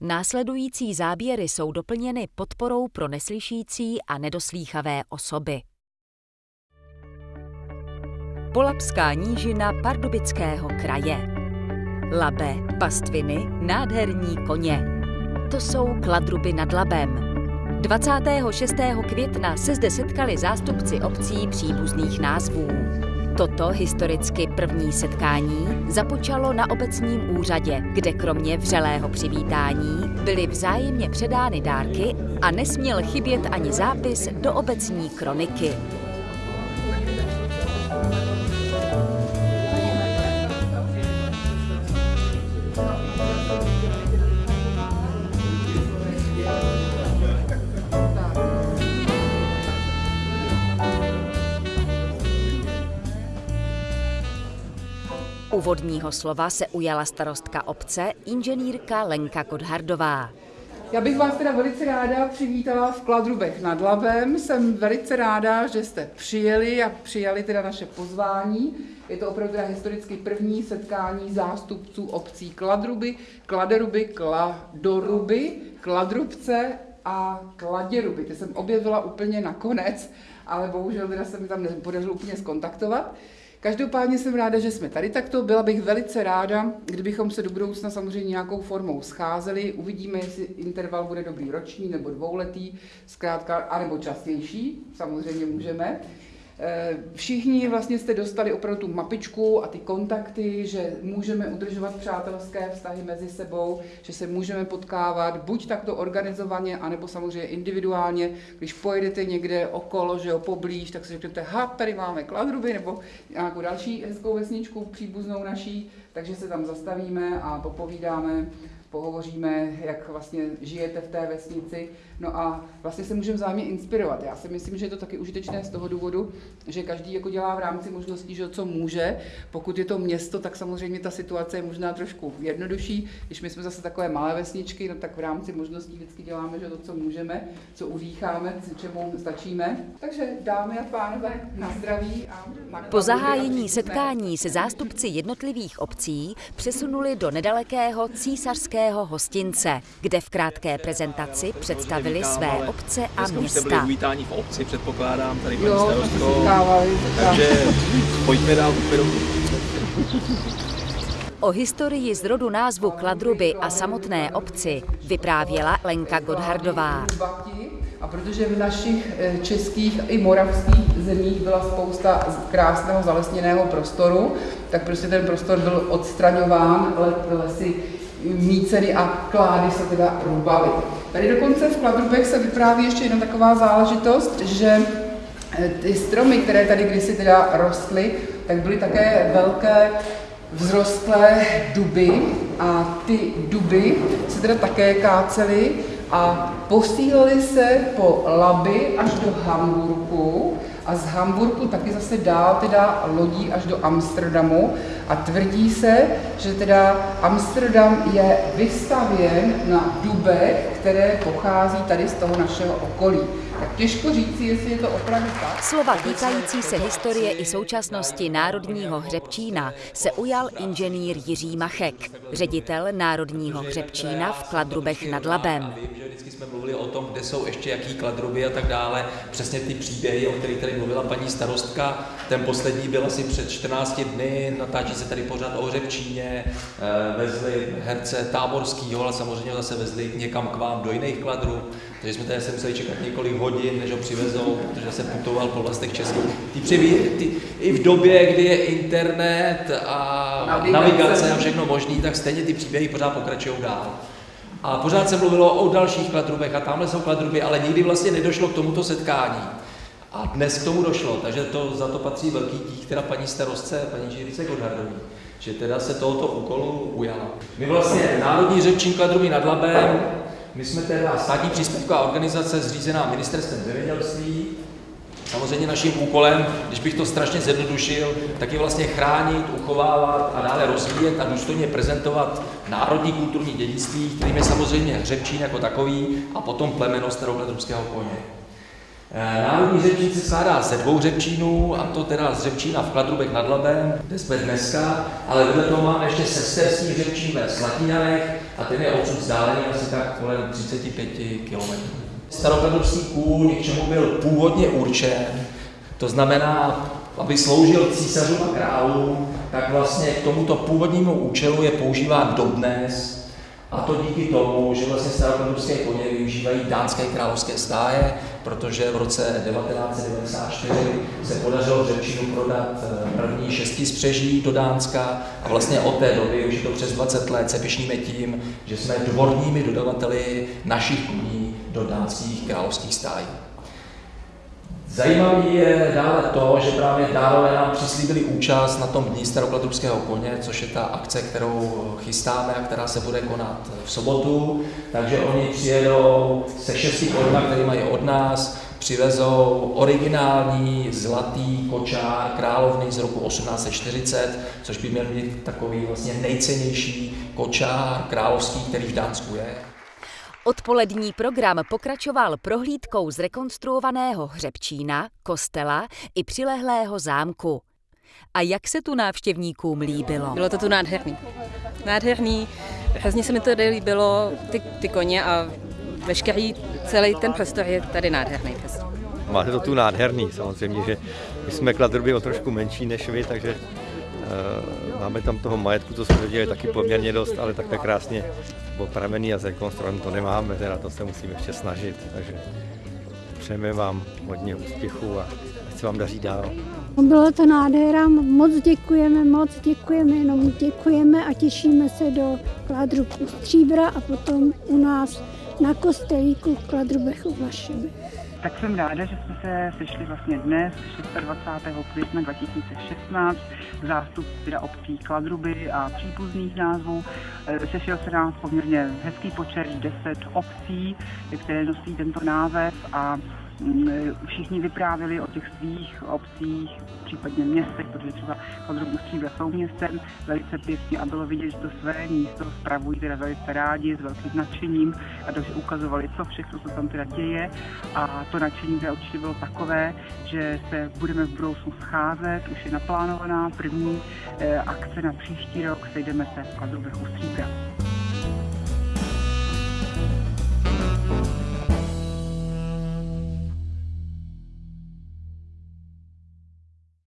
Následující záběry jsou doplněny podporou pro neslyšící a nedoslýchavé osoby. Polapská nížina Pardubického kraje. Labe, pastviny, nádherní koně. To jsou kladruby nad Labem. 26. května se zde setkali zástupci obcí příbuzných názvů. Toto historicky první setkání započalo na obecním úřadě, kde kromě vřelého přivítání byly vzájemně předány dárky a nesměl chybět ani zápis do obecní kroniky. Úvodního slova se ujala starostka obce inženýrka Lenka Kodhardová. Já bych vás teda velice ráda přivítala v Kladrubech nad Labem. Jsem velice ráda, že jste přijeli a přijali teda naše pozvání. Je to opravdu historicky první setkání zástupců obcí Kladruby, Kladeruby, Kladoruby, Kladrubce a Kladěruby. Ty jsem objevila úplně nakonec, ale bohužel teda se mi tam nepodařilo úplně skontaktovat. Každopádně jsem ráda, že jsme tady takto. Byla bych velice ráda, kdybychom se do budoucna samozřejmě nějakou formou scházeli. Uvidíme, jestli interval bude dobrý roční nebo dvouletý, zkrátka, anebo častější, samozřejmě můžeme. Eh, všichni vlastně jste dostali opravdu tu mapičku a ty kontakty, že můžeme udržovat přátelské vztahy mezi sebou, že se můžeme potkávat buď takto organizovaně, anebo samozřejmě individuálně. Když pojedete někde okolo, že jo, poblíž, tak si řeknete, ha, tady máme Kladruby, nebo nějakou další hezkou vesničku příbuznou naší, takže se tam zastavíme a popovídáme pohovoříme, jak vlastně žijete v té vesnici. No a vlastně se můžeme vzájemně inspirovat. Já si myslím, že je to taky užitečné z toho důvodu, že každý jako dělá v rámci možností, že co může. Pokud je to město, tak samozřejmě ta situace je možná trošku jednodušší. Když my jsme zase takové malé vesničky, no tak v rámci možností vždycky děláme, že to, co můžeme, co udýcháme, čemu stačíme. Takže dámy a pánové, na zdraví. A na po zahájení setkání se zástupci jednotlivých obcí přesunuli do nedalekého císařského hostince, kde v krátké prezentaci představili své obce a města. Dneska uvítání v obci, předpokládám, tady paní starostko. Takže pojďme dál, O historii zrodu názvu Kladruby a samotné obci vyprávěla Lenka Godhardová. A protože v našich eh, českých i moravských zemích byla spousta krásného zalesněného prostoru, tak prostě ten prostor byl odstraňován, lesy míceny a klády se teda růbaly. Tady dokonce v Kladrubech se vypráví ještě jedna taková záležitost, že eh, ty stromy, které tady kdysi teda rostly, tak byly také velké vzrostlé duby a ty duby se teda také kácely a posílali se po Laby až do Hamburku a z Hamburku taky zase dál teda lodí až do Amsterdamu a tvrdí se, že teda Amsterdam je vystavěn na dubech, které pochází tady z toho našeho okolí. Tak těžko říci, jestli je to opravdu tak. Slova týkající se historie i současnosti Národního hřebčína se ujal inženýr Jiří Machek, ředitel Národního hřebčína v Kladrubech nad Labem. Vím, že vždycky jsme mluvili o tom, kde jsou ještě jaký kladruby a tak dále. Přesně ty příběhy, o kterých tady mluvila paní starostka. Ten poslední byl asi před 14 dny, natáčí se tady pořád o hřebčíně, eh, vezli herce táborskýho, ale samozřejmě zase vezli někam k vám do jiných kladrů. Takže jsme tady se museli čekat několik hodin, než ho přivezou, protože se putoval po vlastech českých. Ty, přiví, ty, I v době, kdy je internet a navigace, navigace a všechno možný, tak stejně ty příběhy pořád pokračují dál. A pořád se mluvilo o dalších kladrubech a tamhle jsou kladruby, ale nikdy vlastně nedošlo k tomuto setkání. A dnes k tomu došlo, takže to, za to patří velký dík teda paní starostce, paní Žirice Godhardový, že teda se tohoto úkolu ujala. My vlastně Národní řečník Kladruby nad Labem my jsme teda státní příspěvková organizace zřízená ministerstvem zemědělství. Samozřejmě naším úkolem, když bych to strašně zjednodušil, tak je vlastně chránit, uchovávat a dále rozvíjet a důstojně prezentovat národní kulturní dědictví, kterým je samozřejmě hřebčín jako takový a potom plemeno staroukladrubského koně. Eh, národní řepčín se skládá ze dvou řepčínů, a to teda z řepčína v Kladrubech nad Labem, kde jsme dneska, ale vedle toho máme ještě sesterský řepčín ve Slatinanech, a ten je odsud vzdálený asi tak kolem 35 km. Starokladovský kůň, k čemu byl původně určen, to znamená, aby sloužil císařům a králům, tak vlastně k tomuto původnímu účelu je používán dodnes, a to díky tomu, že vlastně starokladovské koně využívají dánské královské stáje, protože v roce 1994 se podařilo v Řepčínu prodat eh, první šesti spřeží do Dánska a vlastně od té doby, už je to přes 20 let, se pišníme tím, že jsme dvorními dodavateli našich koní do dánských královských stájí. Zajímavý je dále to, že právě dálové nám přislíbili účast na tom dní starokladrubského koně, což je ta akce, kterou chystáme a která se bude konat v sobotu. Takže oni přijedou se šesti koňma, které mají od nás, přivezou originální zlatý kočár královny z roku 1840, což by měl být takový vlastně nejcennější kočár královský, který v Dánsku je. Odpolední program pokračoval prohlídkou zrekonstruovaného hřebčína, kostela i přilehlého zámku. A jak se tu návštěvníkům líbilo? Bylo to tu nádherný. Nádherný, hrozně se mi to líbilo, ty, ty koně a veškerý celý ten prostor je tady nádherný. Prostě. Máte to tu nádherný, samozřejmě, že my jsme kladruby o trošku menší než vy, takže máme tam toho majetku, co jsme viděli, taky poměrně dost, ale takhle krásně opravený a zrekonstruovaný to nemáme, teda to se musíme ještě snažit, takže přejeme vám hodně úspěchů a ať se vám daří dál. Bylo to nádhera, moc děkujeme, moc děkujeme, jenom děkujeme a těšíme se do Kladru Stříbra a potom u nás na kostelíku v Kladrubech u Vlašeby. Tak jsem ráda, že jsme se sešli vlastně dnes, 26. května 2016, zástup teda obcí Kladruby a příbuzných názvů. E, sešel se nás poměrně hezký počet, 10 obcí, které nosí tento název a všichni vyprávěli o těch svých obcích, případně městech, protože třeba Podrobnu Stříbra jsou městem, velice pěkně a bylo vidět, že to své místo spravují teda velice rádi, s velkým nadšením a takže ukazovali, co všechno se tam teda děje a to nadšení teda určitě bylo takové, že se budeme v budoucnu scházet, už je naplánovaná první eh, akce na příští rok, sejdeme se v Kladrubech u Stříbra.